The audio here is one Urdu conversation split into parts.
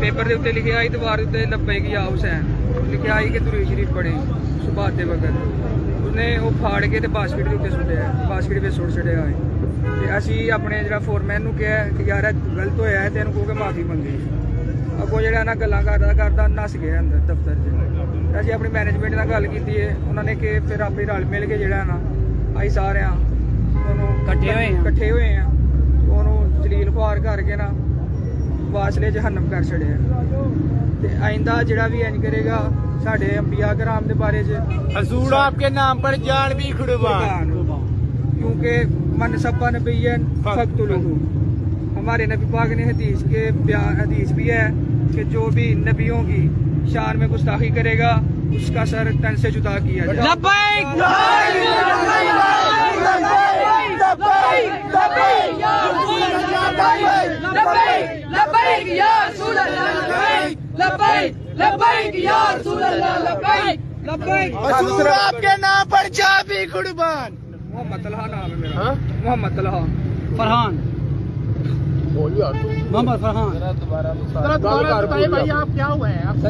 پیپر یار گلت ہوا ہے معافی منگی اگو جہاں گلا کردہ نس گیا دفتر چیز اپنی مینجمینٹ نہ گل کی اپنے رل مل کے سارے کٹے ہوئے ਉਹਨੂੰ ਜਲੀਲ ਖੁਆਰ ਕਰਕੇ ਨਾ ਵਾਸਲੇ ਜਹੰਨਮ ਕਰ ਛੜਿਆ ਤੇ ਆਇੰਦਾ ਜਿਹੜਾ ਵੀ ਇੰਜ ਕਰੇਗਾ ਸਾਡੇ ਅੰਬੀਆ ਕਰਾਮ ਦੇ ਬਾਰੇ ਚ حضور آپ کے نام پر جان بھی قربان کیونکہ من سبا نبین فقتلوہ ہمارے نبی پاک نے حدیث کے بیان حدیث بھی ہے کہ جو بھی نبیوں کی شان میں گستاخی کرے گا اس کا سر تن سے جدا کیا جائے لبیک لبيك رسول لبيك لبیک حضور آپ کے نام پر جان بھی قربان۔ محمد طلحہ نام ہے میرا۔ محمد طلحہ۔ فرحان۔ محمد فرحان۔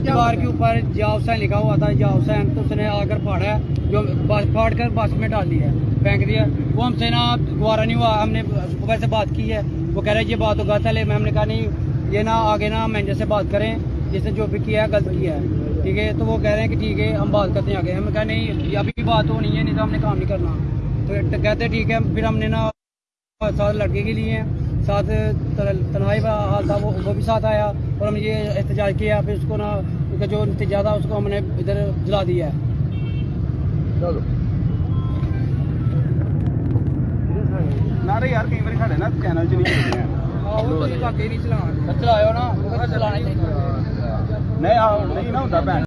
دیوار کے اوپر جا حسین لکھا ہوا تھا جا حسین تو اس نے آ کر پھاڑا ہے جو پھاڑ کر بس میں ڈال دیا ہے پھینک دیا وہ ہم سے نا گوارا نہیں ہوا ہم نے صبح سے بات کی ہے وہ کہہ رہے یہ بات تو غلط ہے ہم نے کہا نہیں یہ نا آگے نا مینیجر سے بات کریں۔ جس نے جو بھی کیا ہے غلط کیا ہے۔ ٹھیک ہے؟ تو وہ کہہ رہے ہیں کہ ٹھیک ہے ہم بات کرتے ہیں آگے۔ ہم کہا نہیں ابھی بات ہونی ہے نہیں تو ہم نے کام نہیں کرنا۔ تو کہتے ٹھیک ہے پھر ہم نے نا ساتھ لڑکے کے لیے ساتھ تنہائی حال تھا وہ بھی ساتھ آیا اور ہم یہ احتجاج کیا پھر اس کو نا جو احتجاج تھا اس کو ہم نے ادھر جلا دیا ہے۔ جی، نہیں چلانا۔ چلایا نا۔ چلانا ہی نہیں نہیں نہ ہوتا بھن